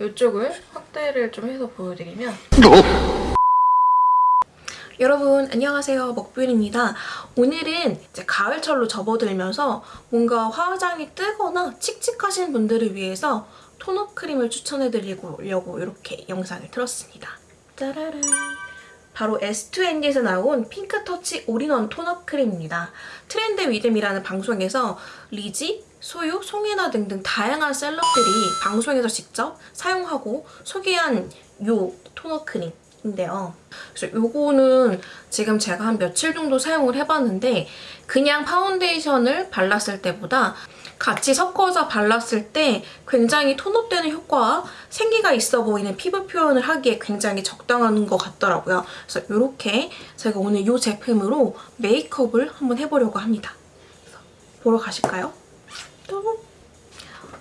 이쪽을 확대를 좀 해서 보여드리면 여러분 안녕하세요. 먹뷰입니다. 오늘은 이제 가을철로 접어들면서 뭔가 화장이 뜨거나 칙칙하신 분들을 위해서 tone-up 크림을 추천해드리려고 이렇게 영상을 틀었습니다. 짜라란. 바로 S2N에서 나온 핑크터치 all-in-one tone-up 크림입니다. 트렌드 위드미라는 방송에서 리지, 소유, 송해나 등등 다양한 celeb들이 방송에서 직접 사용하고 소개한 요 tone-up 크림 인데요. 그래서 요거는 지금 제가 한 며칠 정도 사용을 해봤는데 그냥 파운데이션을 발랐을 때보다 같이 섞어서 발랐을 때 굉장히 tone-up되는 효과와 생기가 있어 보이는 피부 표현을 하기에 굉장히 적당한 것 같더라고요. 그래서 이렇게 제가 오늘 이 제품으로 메이크업을 한번 해보려고 합니다. 보러 가실까요?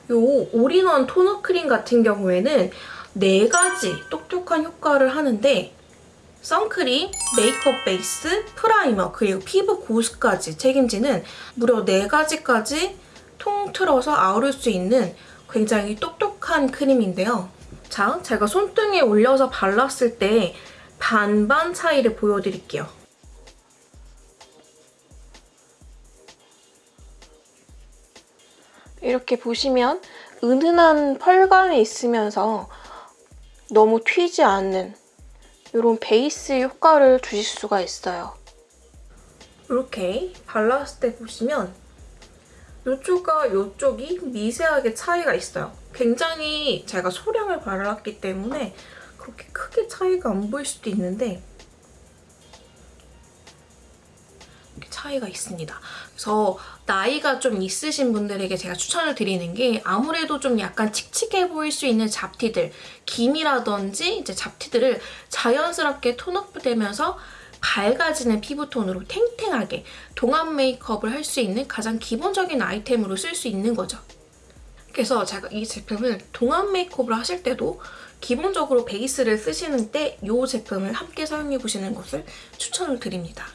이 all-in-one tone-up 크림 같은 경우에는 네 가지 똑똑한 효과를 하는데 선크림, 메이크업 베이스, primer, 그리고 피부 보습까지 책임지는 무려 네 가지까지 통틀어서 아우를 수 있는 굉장히 똑똑한 크림인데요. 자, 제가 손등에 올려서 발랐을 때 반반 차이를 보여드릴게요. 이렇게 보시면 은은한 펄감이 있으면서 너무 튀지 않는 이런 베이스 효과를 주실 수가 있어요. 이렇게 발랐을 때 보시면 이쪽과 이쪽이 미세하게 차이가 있어요. 굉장히 제가 소량을 발랐기 때문에 그렇게 크게 차이가 안 보일 수도 있는데 차이가 있습니다. 그래서 나이가 좀 있으신 분들에게 제가 추천을 드리는 게 아무래도 좀 약간 칙칙해 보일 수 있는 잡티들, 기미라든지 이제 잡티들을 자연스럽게 톤업되면서 밝아지는 피부톤으로 탱탱하게 동안 메이크업을 할 수 있는 가장 기본적인 아이템으로 쓸 수 있는 거죠. 그래서 제가 이 제품을 동안 메이크업을 하실 때도 기본적으로 베이스를 쓰시는 때 이 제품을 함께 사용해보시는 것을 추천을 드립니다.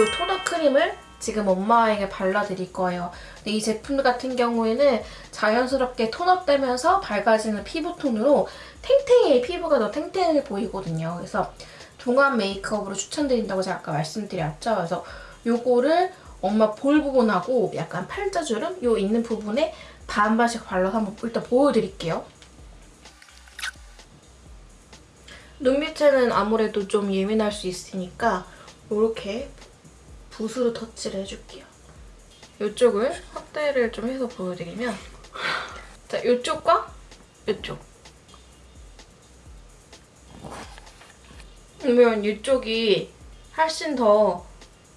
이 토너 크림을 지금 엄마에게 발라드릴 거예요. 근데 이 제품 같은 경우에는 자연스럽게 톤업되면서 밝아지는 피부톤으로 탱탱해 피부가 더 탱탱해 보이거든요. 그래서 동안 메이크업으로 추천드린다고 제가 아까 말씀드렸죠. 그래서 요거를 엄마 볼 부분하고 약간 팔자주름 요 있는 부분에 반반씩 발라서 한번 일단 보여드릴게요. 눈 밑에는 아무래도 좀 예민할 수 있으니까 이렇게 붓으로 터치를 해줄게요. 이쪽을 확대를 좀 해서 보여드리면 자, 이쪽과 이쪽 그러면 이쪽이 훨씬 더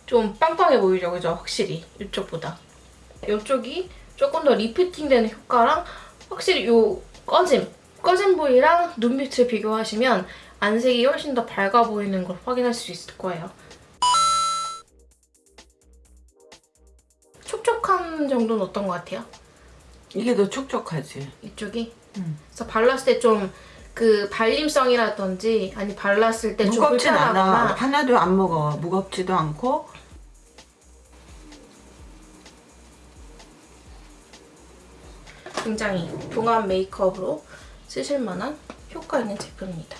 좀 빵빵해 보이죠, 그죠? 확실히 이쪽보다. 이쪽이 조금 더 리프팅되는 효과랑 확실히 이 꺼짐, 꺼진 부위랑 눈빛을 비교하시면 안색이 훨씬 더 밝아 보이는 걸 확인할 수 있을 거예요. 정도는 어떤 것 같아요? 이게 더 촉촉하지. 이쪽이? 음. 그래서 발랐을 때 좀 그 발림성이라든지 아니 발랐을 때좀 무겁진 않아. 하나도 안 무거워. 무겁지도 않고. 굉장히 동안 메이크업으로 쓰실 만한 효과 있는 제품입니다.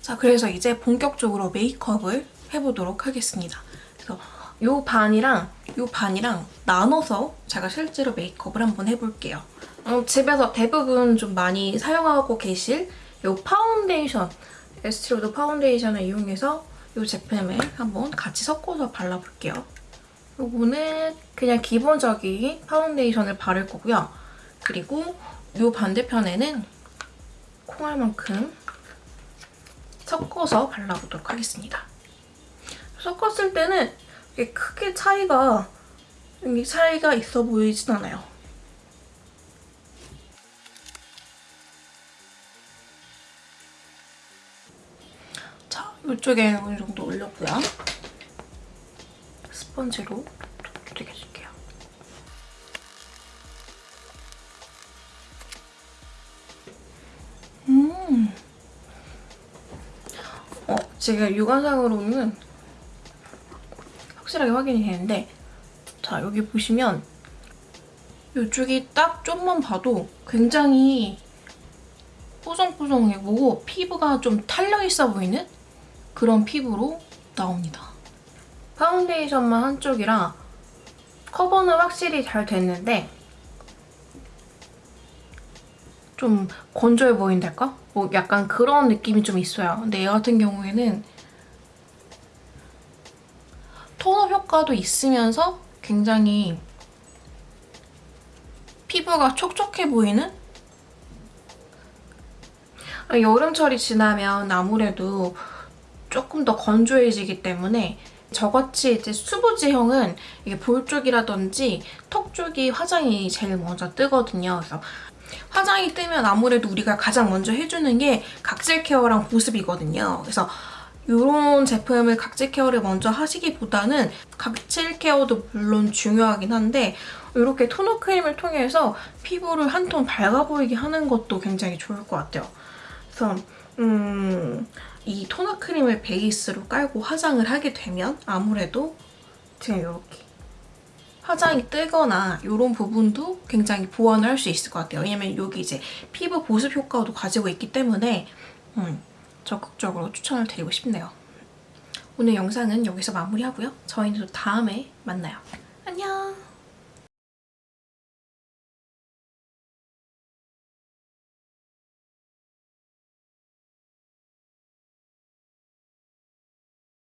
자, 그래서 이제 본격적으로 메이크업을 해보도록 하겠습니다. 그래서 요 반이랑 요 반이랑 나눠서 제가 실제로 메이크업을 한번 해볼게요. 어, 집에서 대부분 좀 많이 사용하고 계실 요 파운데이션, 에스티로더 파운데이션을 이용해서 이 제품을 한번 같이 섞어서 발라볼게요. 요거는 그냥 기본적인 파운데이션을 바를 거고요. 그리고 요 반대편에는 콩알만큼 섞어서 발라보도록 하겠습니다. 섞었을 때는 크게 차이가 차이가 있어 보이진 않아요. 자, 이쪽에 어느 정도 올렸고요. 스펀지로 두들겨줄게요. 음. 어, 지금 육안상으로는 확실하게 확인이 되는데 자, 여기 보시면 이쪽이 딱 좀만 봐도 굉장히 뽀송뽀송해 보고 피부가 좀 탄력 있어 보이는 그런 피부로 나옵니다. 파운데이션만 한쪽이라 커버는 확실히 잘 됐는데 좀 건조해 보인달까? 뭐 약간 그런 느낌이 좀 있어요. 근데 얘 같은 경우에는 tone-up 효과도 있으면서 굉장히 피부가 촉촉해 보이는? 아, 여름철이 지나면 아무래도 조금 더 건조해지기 때문에 저같이 이제 수부지형은 이게 볼 쪽이라든지 턱 쪽이 화장이 제일 먼저 뜨거든요. 그래서 화장이 뜨면 아무래도 우리가 가장 먼저 해주는 게 각질 케어랑 보습이거든요. 그래서 이런 제품을 각질 케어를 먼저 하시기보다는 각질 케어도 물론 중요하긴 한데 이렇게 토너 크림을 통해서 피부를 한 톤 밝아 보이게 하는 것도 굉장히 좋을 것 같아요. 그래서 음, 이 토너 크림을 베이스로 깔고 화장을 하게 되면 아무래도 지금 이렇게 화장이 뜨거나 이런 부분도 굉장히 보완을 할 수 있을 것 같아요. 왜냐면 여기 이제 피부 보습 효과도 가지고 있기 때문에 음, 적극적으로 추천을 드리고 싶네요. 오늘 영상은 여기서 마무리하고요. 저희는 또 다음에 만나요. 안녕!